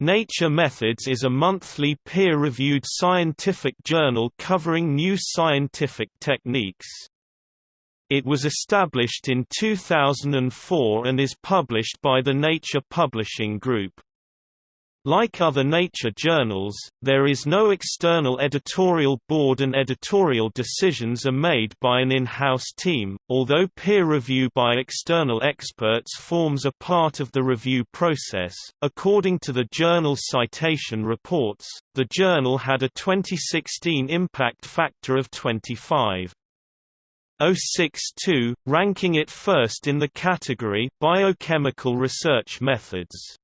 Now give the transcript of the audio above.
Nature Methods is a monthly peer-reviewed scientific journal covering new scientific techniques. It was established in 2004 and is published by the Nature Publishing Group. Like other nature journals, there is no external editorial board and editorial decisions are made by an in-house team, although peer review by external experts forms a part of the review process. According to the journal's citation reports, the journal had a 2016 impact factor of 25.062, ranking it first in the category Biochemical Research Methods.